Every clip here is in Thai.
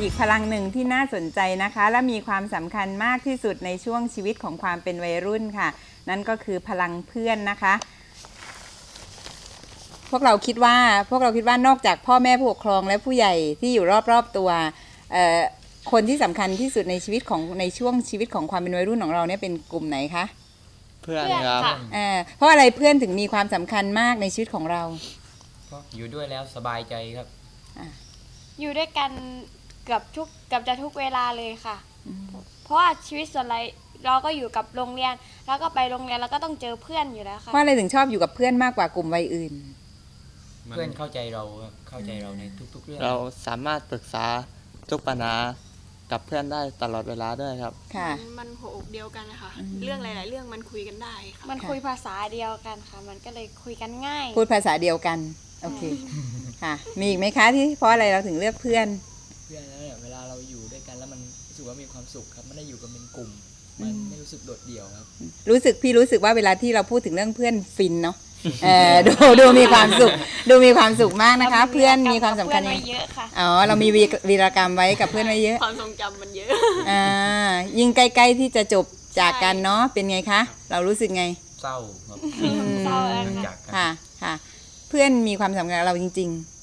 อีกพลังหนึ่งที่น่าสนใจนะคะ และมีความสำคัญมากที่สุดในช่วงชีวิตของความเป็นวัยรุ่นค่ะ นั่นก็คือพลังเพื่อนนะคะ พวกเราคิดว่าพวกเราคิดว่านอกจากพ่อแม่ผู้ปกครองและผู้ใหญ่ที่อยู่รอบๆตัวเอ่อคนที่สำคัญที่สุดในชีวิตของในช่วงชีวิตของความเป็นวัยรุ่นของเราเนี่ยเป็นกลุ่มไหนคะเพื่อนเพื่อนครับค่ะเอ่อเพราะอะไรเพื่อนถึงมีความสำคัญมากในชีวิตของเราเพราะอยู่ด้วยแล้วสบายใจครับอยู่ด้วยกันเกือบทุกเกือบจะทุกเวลาเลยค่ะ เพราะว่าชีวิตส่วนไรเราก็อยู่กับโรงเรียน แล้วก็ไปโรงเรียนแล้วก็ต้องเจอเพื่อนอยู่แล้วค่ะเพราะอะไรถึงชอบอยู่กับเพื่อนมากกว่ากลุ่มวัยอื่น เพื่อนเข้าใจเราครับเข้าใจเราในทุก ๆ เรื่อง เราสามารถปรึกษาทุกปัญหากับเพื่อนได้ตลอดเวลาด้วยครับ ค่ะ มันหัวอกเดียวกันนะคะ เรื่องหลาย ๆ เรื่องมันคุยกันได้ค่ะ มันคุยภาษาเดียวกันค่ะ มันก็เลยคุยกันง่าย พูดภาษาเดียวกัน โอเค ค่ะ มีอีกไหมคะที่เพราะอะไรเราถึงเลือกเพื่อน เพื่อนแล้ว ว่ามีความสุขครับไม่ได้อยู่กันเป็นกลุ่ม มันไม่รู้สึกโดดเดี่ยวครับ รู้สึกพี่รู้สึกว่าเวลาที่เราพูดถึงเรื่องเพื่อนฟินเนาะเออดูดูมีความสุข ดูมีความสุขมากนะคะ เพื่อนมีความสำคัญเพื่อนไว้เยอะค่ะอ๋อเรามีวีวีรกรรมไว้กับเพื่อนไว้เยอะ ความทรงจำมันเยอะอ่ายิ่งใกล้ๆที่จะจบจากกันเนาะเป็นไงคะ เรารู้สึกไงเศร้าครับเศร้าแล้วค่ะจากกันค่ะค่ะ เพื่อนมีความสำคัญกับเราจริง ๆ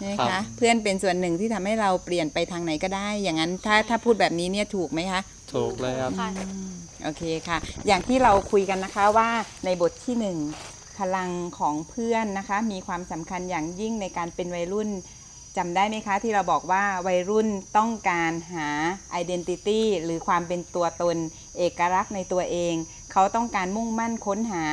ใช่ไหมครัคะบเพื่อนเป็นส่วนหนึ่งที่ทำให้เราเปลี่ยนไปทางไหนก็ได้ อย่างนั้นถ้าถ้าพูดแบบนี้เนี่ยถูกไหมคะถูกเลยครับค่ะโอเคค่ะ อย่างที่เราคุยกันนะคะว่าในบทที่หนึ่งพลังของเพื่อนนะคะ มีความสำคัญอย่างยิ่งในการเป็นวัยรุ่นจำได้ไหมคะที่เราบอกว่าวัยรุ่นต้องการหา identity หรือความเป็นตัวตน เอกลักษณ์ในตัวเอง เขาต้องการมุ่งมั่นค้นหา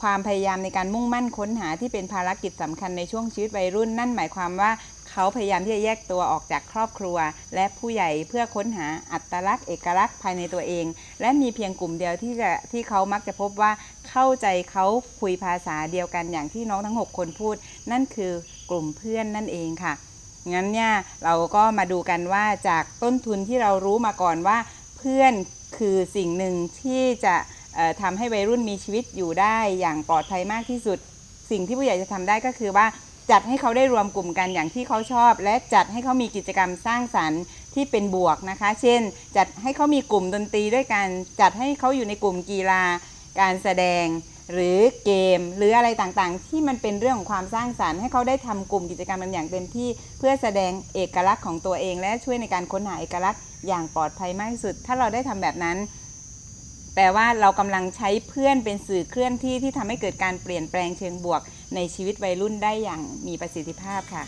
ความพยายามในการมุ่งมั่นค้นหาที่เป็นภารกิจสำคัญในช่วงชีวิตวัยรุ่น นั่นหมายความว่าเขาพยายามที่จะแยกตัวออกจากครอบครัว และผู้ใหญ่เพื่อค้นหาอัตลักษณ์เอกลักษณ์ภายในตัวเอง และมีเพียงกลุ่มเดียวที่จะที่เขามักจะพบว่าเข้าใจเขาคุยภาษาเดียวกันอย่างที่น้องทั้ง 6 คนพูด นั่นคือกลุ่มเพื่อนนั่นเองค่ะงั้นเนี่ยเราก็มาดูกันว่าจากต้นทุนที่เรารู้มาก่อนว่า เพื่อนคือสิ่งหนึ่งที่จะ ทำให้วัยรุ่นมีชีวิตอยู่ได้อย่างปลอดภัยมากที่สุด สิ่งที่ผู้ใหญ่จะทำได้ก็คือว่าจัดให้เขาได้รวมกลุ่มกันอย่างที่เขาชอบ และจัดให้เขามีกิจกรรมสร้างสรรค์ที่เป็นบวกนะคะ เช่น จัดให้เขามีกลุ่มดนตรีด้วยกัน จัดให้เขาอยู่ในกลุ่มกีฬา การแสดง หรือเกม หรืออะไรต่างๆ ที่มันเป็นเรื่องของความสร้างสรรค์ ให้เขาได้ทำกลุ่มกิจกรรมกันอย่างเต็มที่ เพื่อแสดงเอกลักษณ์ของตัวเอง และช่วยในการค้นหาเอกลักษณ์อย่างปลอดภัยมากที่สุด ถ้าเราได้ทำแบบนั้น แปลว่าเรากำลังใช้เพื่อนเป็นสื่อเคลื่อนที่ที่ทำให้เกิดการเปลี่ยนแปลงเชิงบวก ในชีวิตวัยรุ่นได้อย่างมีประสิทธิภาพค่ะ